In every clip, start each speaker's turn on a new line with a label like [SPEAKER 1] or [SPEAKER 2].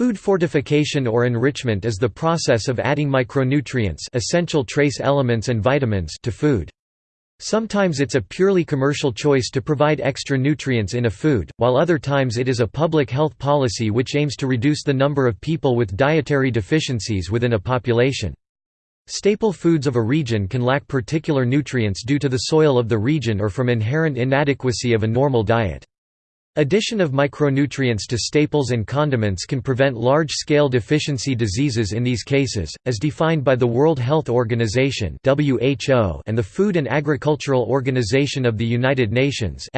[SPEAKER 1] Food fortification or enrichment is the process of adding micronutrients essential trace elements and vitamins to food. Sometimes it's a purely commercial choice to provide extra nutrients in a food, while other times it is a public health policy which aims to reduce the number of people with dietary deficiencies within a population. Staple foods of a region can lack particular nutrients due to the soil of the region or from inherent inadequacy of a normal diet. Addition of micronutrients to staples and condiments can prevent large-scale deficiency diseases in these cases, as defined by the World Health Organization and the Food and Agricultural Organization of the United Nations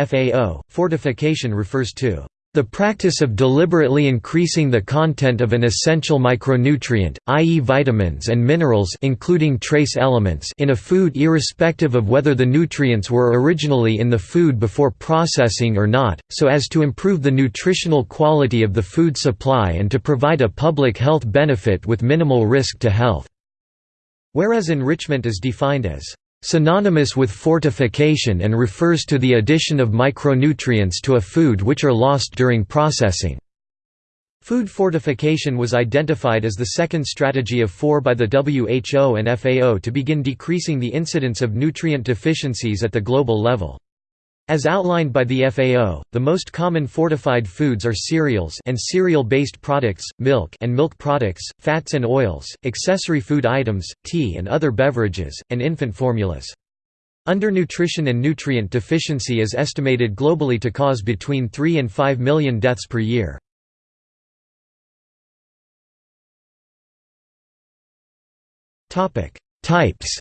[SPEAKER 1] Fortification refers to the practice of deliberately increasing the content of an essential micronutrient, i.e. vitamins and minerals including trace elements in a food irrespective of whether the nutrients were originally in the food before processing or not, so as to improve the nutritional quality of the food supply and to provide a public health benefit with minimal risk to health. Whereas enrichment is defined as synonymous with fortification and refers to the addition of micronutrients to a food which are lost during processing. Food fortification was identified as the second strategy of four by the WHO and FAO to begin decreasing the incidence of nutrient deficiencies at the global level. As outlined by the FAO, the most common fortified foods are cereals and cereal-based products, milk and milk products, fats and oils, accessory food items, tea and other beverages, and infant formulas. Undernutrition and nutrient deficiency is estimated globally to cause between 3 and 5 million deaths per year. Types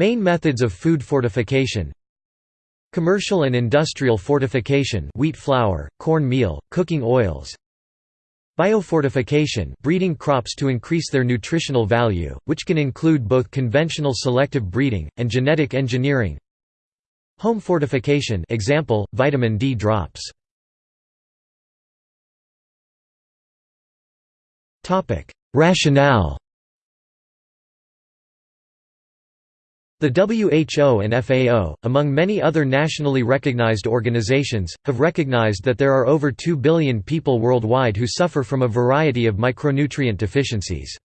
[SPEAKER 1] Main methods of food fortification. Commercial and industrial fortification wheat flour, corn meal, cooking oils. Biofortification breeding crops to increase their nutritional value, which can include both conventional selective breeding, and genetic engineering. Home fortification example, vitamin D drops. Rationale The WHO and FAO, among many other nationally recognized organizations, have recognized that there are over 2 billion people worldwide who suffer from a variety of micronutrient deficiencies.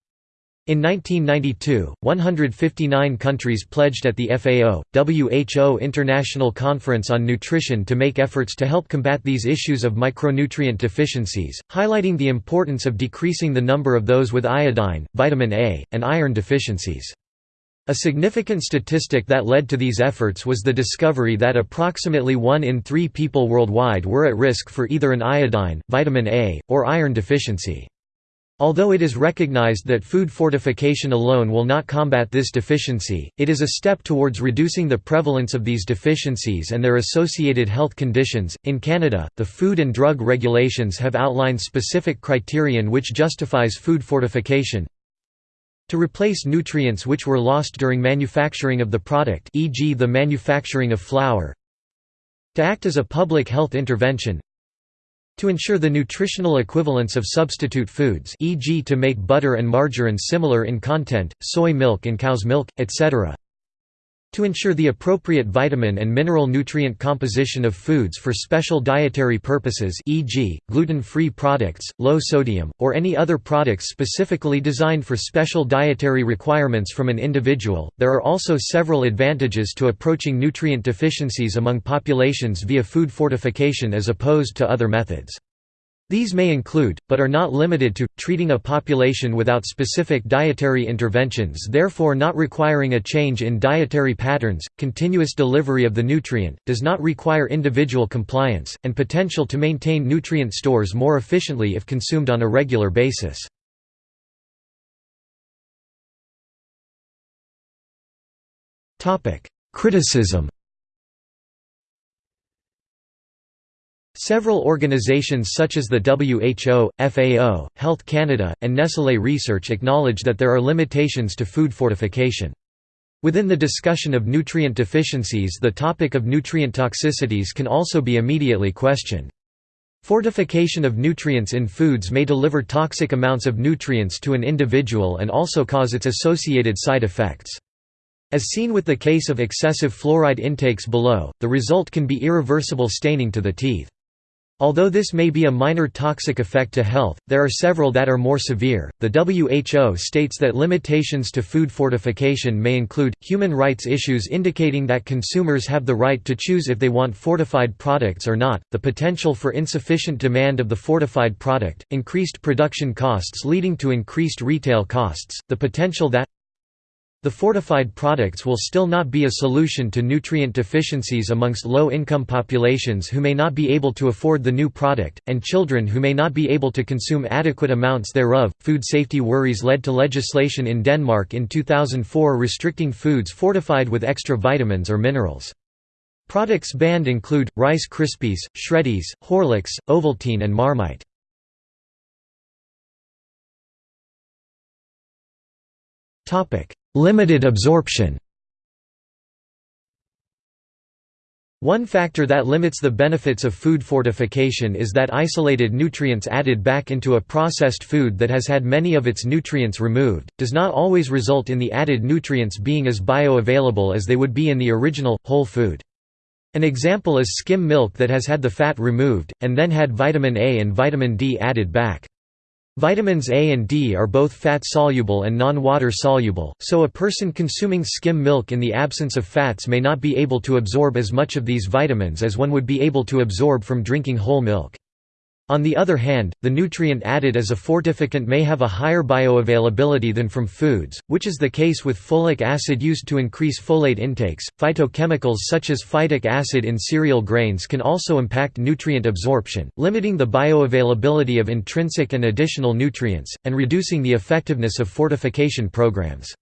[SPEAKER 1] In 1992, 159 countries pledged at the FAO, WHO International Conference on Nutrition to make efforts to help combat these issues of micronutrient deficiencies, highlighting the importance of decreasing the number of those with iodine, vitamin A, and iron deficiencies. A significant statistic that led to these efforts was the discovery that approximately 1 in 3 people worldwide were at risk for either an iodine, vitamin A, or iron deficiency. Although it is recognized that food fortification alone will not combat this deficiency, it is a step towards reducing the prevalence of these deficiencies and their associated health conditions. In Canada, the Food and Drug Regulations have outlined specific criterion which justifies food fortification, to replace nutrients which were lost during manufacturing of the product e.g. the manufacturing of flour to act as a public health intervention to ensure the nutritional equivalence of substitute foods e.g. to make butter and margarine similar in content, soy milk and cow's milk, etc to ensure the appropriate vitamin and mineral nutrient composition of foods for special dietary purposes e.g., gluten-free products, low sodium, or any other products specifically designed for special dietary requirements from an individual. There are also several advantages to approaching nutrient deficiencies among populations via food fortification as opposed to other methods. These may include, but are not limited to, treating a population without specific dietary interventions therefore not requiring a change in dietary patterns, continuous delivery of the nutrient, does not require individual compliance, and potential to maintain nutrient stores more efficiently if consumed on a regular basis. Criticism Several organizations such as the WHO, FAO, Health Canada, and Nestlé Research acknowledge that there are limitations to food fortification. Within the discussion of nutrient deficiencies the topic of nutrient toxicities can also be immediately questioned. Fortification of nutrients in foods may deliver toxic amounts of nutrients to an individual and also cause its associated side effects. As seen with the case of excessive fluoride intakes below, the result can be irreversible staining to the teeth. Although this may be a minor toxic effect to health, there are several that are more severe. The WHO states that limitations to food fortification may include human rights issues indicating that consumers have the right to choose if they want fortified products or not, the potential for insufficient demand of the fortified product, increased production costs leading to increased retail costs, the potential that the fortified products will still not be a solution to nutrient deficiencies amongst low-income populations who may not be able to afford the new product, and children who may not be able to consume adequate amounts thereof. Food safety worries led to legislation in Denmark in 2004 restricting foods fortified with extra vitamins or minerals. Products banned include Rice Krispies, Shreddies, Horlicks, Ovaltine and Marmite. Topic: Limited absorption One factor that limits the benefits of food fortification is that isolated nutrients added back into a processed food that has had many of its nutrients removed, does not always result in the added nutrients being as bioavailable as they would be in the original, whole food. An example is skim milk that has had the fat removed, and then had vitamin A and vitamin D added back. Vitamins A and D are both fat-soluble and non-water soluble, so a person consuming skim milk in the absence of fats may not be able to absorb as much of these vitamins as one would be able to absorb from drinking whole milk. On the other hand, the nutrient added as a fortificant may have a higher bioavailability than from foods, which is the case with folic acid used to increase folate intakes. Phytochemicals such as phytic acid in cereal grains can also impact nutrient absorption, limiting the bioavailability of intrinsic and additional nutrients, and reducing the effectiveness of fortification programs.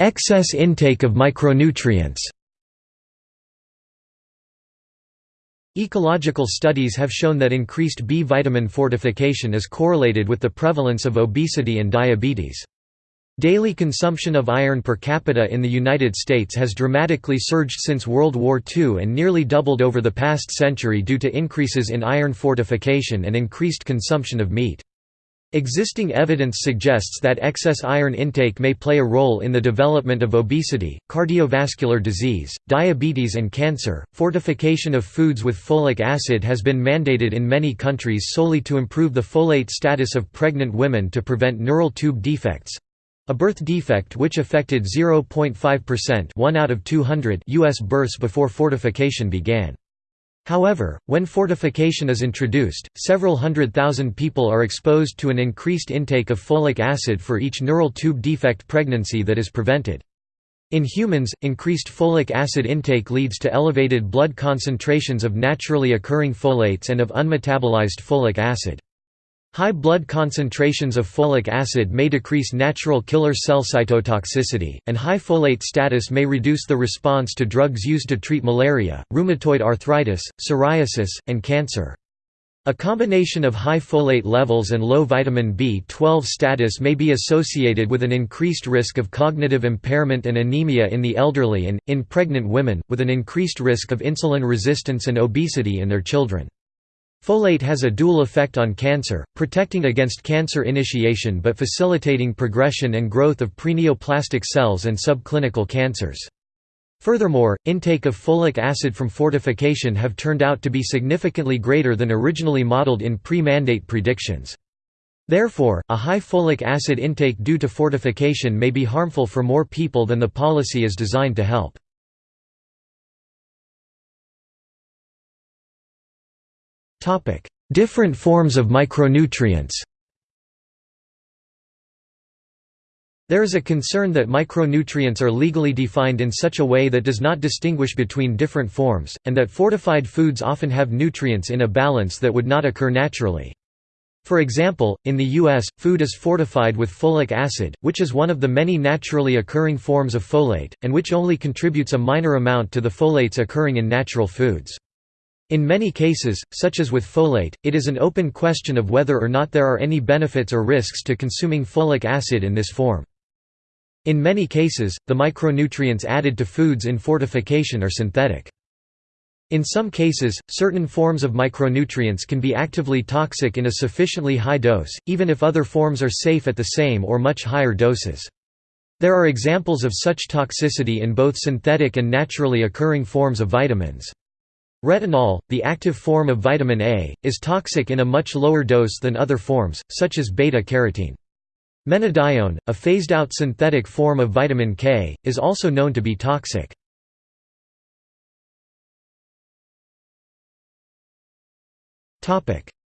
[SPEAKER 1] Excess intake of micronutrients Ecological studies have shown that increased B vitamin fortification is correlated with the prevalence of obesity and diabetes. Daily consumption of iron per capita in the United States has dramatically surged since World War II and nearly doubled over the past century due to increases in iron fortification and increased consumption of meat. Existing evidence suggests that excess iron intake may play a role in the development of obesity, cardiovascular disease, diabetes, and cancer. Fortification of foods with folic acid has been mandated in many countries solely to improve the folate status of pregnant women to prevent neural tube defects a birth defect which affected 0.5% 1 out of 200 US births before fortification began. However, when fortification is introduced, several hundred thousand people are exposed to an increased intake of folic acid for each neural tube defect pregnancy that is prevented. In humans, increased folic acid intake leads to elevated blood concentrations of naturally occurring folates and of unmetabolized folic acid. High blood concentrations of folic acid may decrease natural killer cell cytotoxicity, and high folate status may reduce the response to drugs used to treat malaria, rheumatoid arthritis, psoriasis, and cancer. A combination of high folate levels and low vitamin B12 status may be associated with an increased risk of cognitive impairment and anemia in the elderly and, in pregnant women, with an increased risk of insulin resistance and obesity in their children. Folate has a dual effect on cancer, protecting against cancer initiation but facilitating progression and growth of preneoplastic cells and subclinical cancers. Furthermore, intake of folic acid from fortification have turned out to be significantly greater than originally modeled in pre-mandate predictions. Therefore, a high folic acid intake due to fortification may be harmful for more people than the policy is designed to help. Different forms of micronutrients There is a concern that micronutrients are legally defined in such a way that does not distinguish between different forms, and that fortified foods often have nutrients in a balance that would not occur naturally. For example, in the U.S., food is fortified with folic acid, which is one of the many naturally occurring forms of folate, and which only contributes a minor amount to the folates occurring in natural foods. In many cases, such as with folate, it is an open question of whether or not there are any benefits or risks to consuming folic acid in this form. In many cases, the micronutrients added to foods in fortification are synthetic. In some cases, certain forms of micronutrients can be actively toxic in a sufficiently high dose, even if other forms are safe at the same or much higher doses. There are examples of such toxicity in both synthetic and naturally occurring forms of vitamins. Retinol, the active form of vitamin A, is toxic in a much lower dose than other forms, such as beta-carotene. Menadione, a phased-out synthetic form of vitamin K, is also known to be toxic.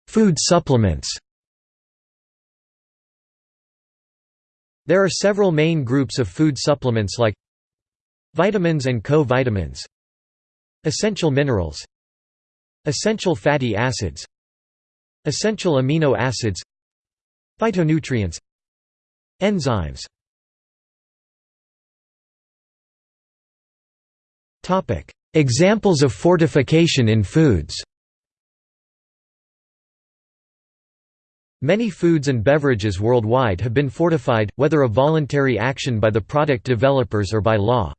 [SPEAKER 1] Food supplements There are several main groups of food supplements like Vitamins and co-vitamins Essential minerals Essential fatty acids Essential amino acids Phytonutrients Enzymes Examples of fortification in foods Many foods and beverages worldwide have been fortified, whether a voluntary action by the product developers or by law.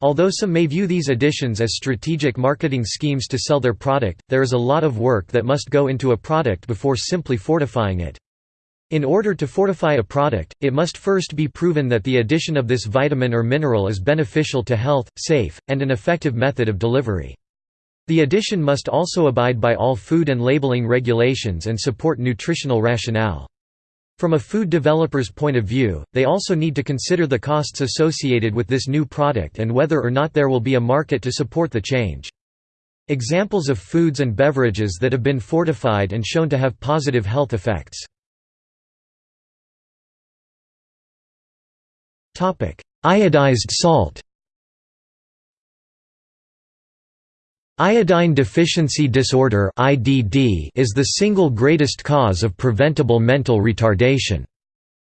[SPEAKER 1] Although some may view these additions as strategic marketing schemes to sell their product, there is a lot of work that must go into a product before simply fortifying it. In order to fortify a product, it must first be proven that the addition of this vitamin or mineral is beneficial to health, safe, and an effective method of delivery. The addition must also abide by all food and labeling regulations and support nutritional rationale. From a food developer's point of view, they also need to consider the costs associated with this new product and whether or not there will be a market to support the change. Examples of foods and beverages that have been fortified and shown to have positive health effects. Iodized salt Iodine deficiency disorder is the single greatest cause of preventable mental retardation.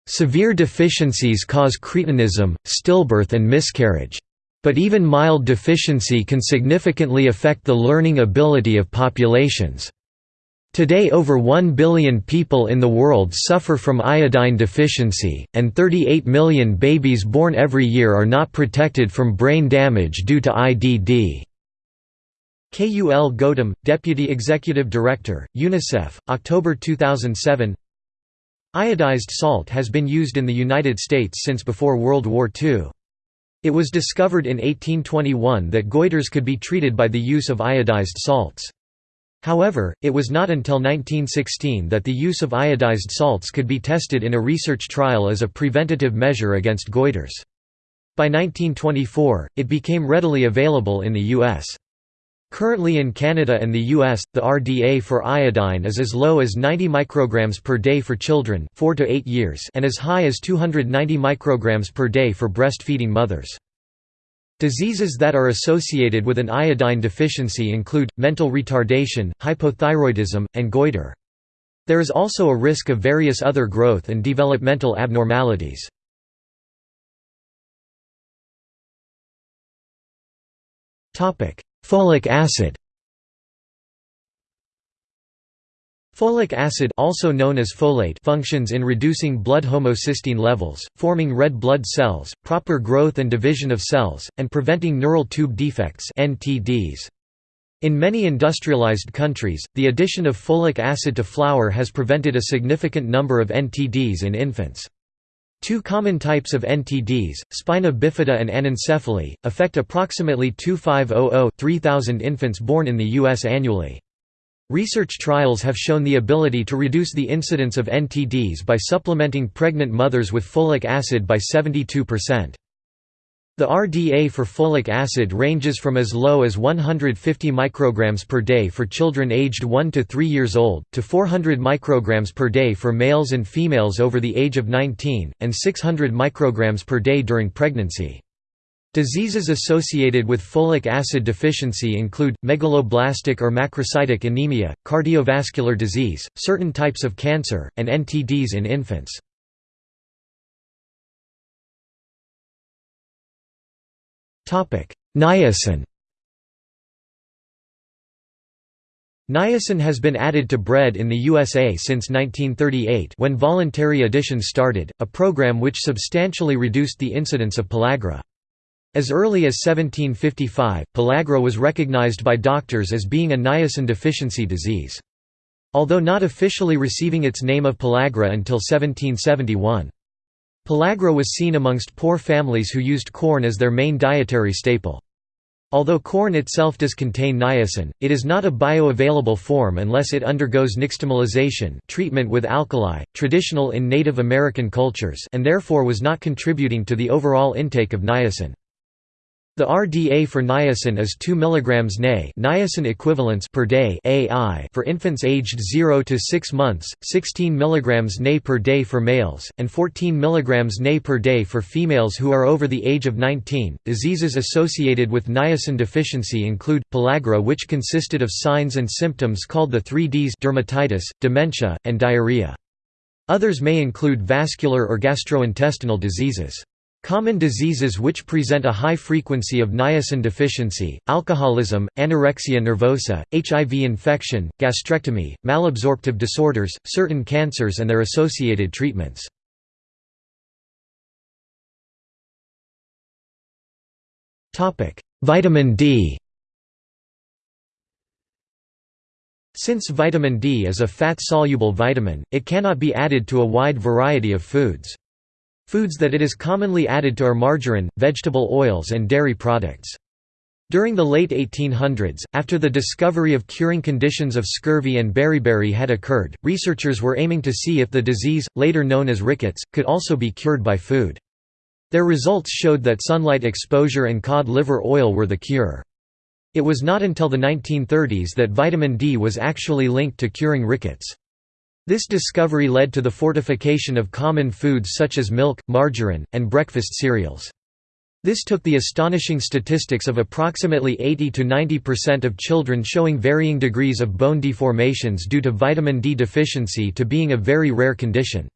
[SPEAKER 1] Severe deficiencies cause cretinism, stillbirth and miscarriage. But even mild deficiency can significantly affect the learning ability of populations. Today over 1 billion people in the world suffer from iodine deficiency, and 38 million babies born every year are not protected from brain damage due to IDD. Kul Gautam, Deputy Executive Director, UNICEF, October 2007 Iodized salt has been used in the United States since before World War II. It was discovered in 1821 that goiters could be treated by the use of iodized salts. However, it was not until 1916 that the use of iodized salts could be tested in a research trial as a preventative measure against goiters. By 1924, it became readily available in the U.S. Currently in Canada and the US, the RDA for iodine is as low as 90 micrograms per day for children 4 to 8 years and as high as 290 micrograms per day for breastfeeding mothers. Diseases that are associated with an iodine deficiency include, mental retardation, hypothyroidism, and goiter. There is also a risk of various other growth and developmental abnormalities. Folic acid Folic acid also known as folate functions in reducing blood homocysteine levels, forming red blood cells, proper growth and division of cells, and preventing neural tube defects NTDs. In many industrialized countries, the addition of folic acid to flour has prevented a significant number of NTDs in infants. Two common types of NTDs, spina bifida and anencephaly, affect approximately 2500-3000 infants born in the U.S. annually. Research trials have shown the ability to reduce the incidence of NTDs by supplementing pregnant mothers with folic acid by 72%. The RDA for folic acid ranges from as low as 150 micrograms per day for children aged 1 to 3 years old, to 400 micrograms per day for males and females over the age of 19, and 600 micrograms per day during pregnancy. Diseases associated with folic acid deficiency include, megaloblastic or macrocytic anemia, cardiovascular disease, certain types of cancer, and NTDs in infants. Niacin Niacin has been added to bread in the USA since 1938 when voluntary additions started, a program which substantially reduced the incidence of pellagra. As early as 1755, pellagra was recognized by doctors as being a niacin deficiency disease. Although not officially receiving its name of pellagra until 1771. Pellagra was seen amongst poor families who used corn as their main dietary staple. Although corn itself does contain niacin, it is not a bioavailable form unless it undergoes nixtamalization treatment with alkali, traditional in Native American cultures and therefore was not contributing to the overall intake of niacin. The RDA for niacin is 2 mg NE niacin equivalents per day AI for infants aged 0 to 6 months, 16 mg NE per day for males, and 14 mg NE per day for females who are over the age of 19. Diseases associated with niacin deficiency include pellagra, which consisted of signs and symptoms called the 3Ds dermatitis, dementia, and diarrhea. Others may include vascular or gastrointestinal diseases. Common diseases which present a high frequency of niacin deficiency, alcoholism, anorexia nervosa, HIV infection, gastrectomy, malabsorptive disorders, certain cancers and their associated treatments. Vitamin D Since vitamin D is a fat-soluble vitamin, it cannot be added to a wide variety of foods. Foods that it is commonly added to are margarine, vegetable oils and dairy products. During the late 1800s, after the discovery of curing conditions of scurvy and beriberi had occurred, researchers were aiming to see if the disease, later known as rickets, could also be cured by food. Their results showed that sunlight exposure and cod liver oil were the cure. It was not until the 1930s that vitamin D was actually linked to curing rickets. This discovery led to the fortification of common foods such as milk, margarine, and breakfast cereals. This took the astonishing statistics of approximately 80 to 90% of children showing varying degrees of bone deformations due to vitamin D deficiency to being a very rare condition.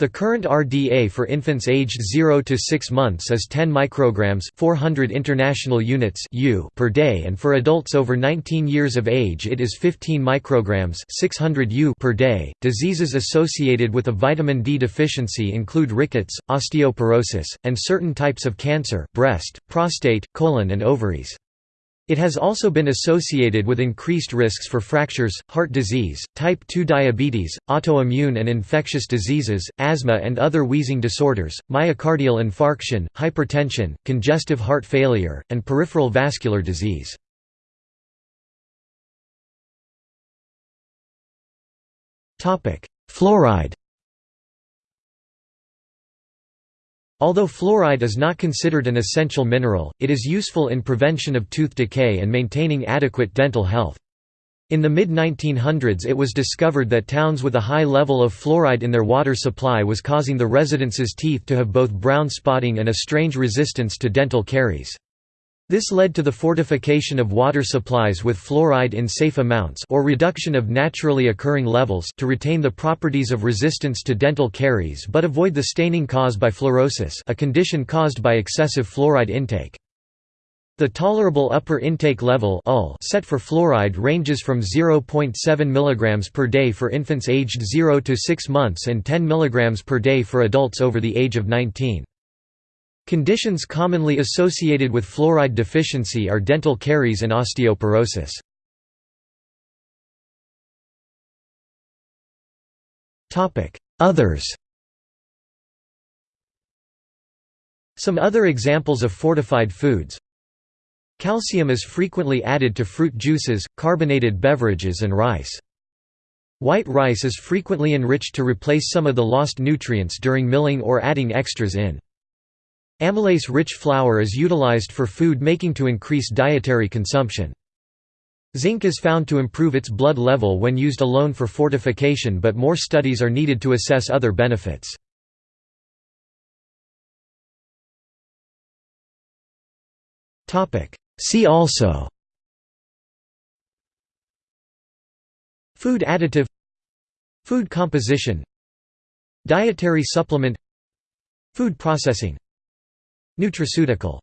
[SPEAKER 1] The current RDA for infants aged 0 to 6 months is 10 micrograms 400 international units per day and for adults over 19 years of age it is 15 micrograms 600 U per day. Diseases associated with a vitamin D deficiency include rickets, osteoporosis, and certain types of cancer breast, prostate, colon and ovaries. It has also been associated with increased risks for fractures, heart disease, type 2 diabetes, autoimmune and infectious diseases, asthma and other wheezing disorders, myocardial infarction, hypertension, congestive heart failure, and peripheral vascular disease. Fluoride Although fluoride is not considered an essential mineral, it is useful in prevention of tooth decay and maintaining adequate dental health. In the mid-1900s it was discovered that towns with a high level of fluoride in their water supply was causing the residents' teeth to have both brown spotting and a strange resistance to dental caries. This led to the fortification of water supplies with fluoride in safe amounts or reduction of naturally occurring levels to retain the properties of resistance to dental caries but avoid the staining caused by fluorosis a condition caused by excessive fluoride intake. The tolerable upper intake level set for fluoride ranges from 0.7 mg per day for infants aged 0 to 6 months and 10 mg per day for adults over the age of 19. Conditions commonly associated with fluoride deficiency are dental caries and osteoporosis. Others Some other examples of fortified foods Calcium is frequently added to fruit juices, carbonated beverages and rice. White rice is frequently enriched to replace some of the lost nutrients during milling or adding extras in. Amylase-rich flour is utilized for food making to increase dietary consumption. Zinc is found to improve its blood level when used alone for fortification but more studies are needed to assess other benefits. See also Food additive Food composition Dietary supplement Food processing Nutraceutical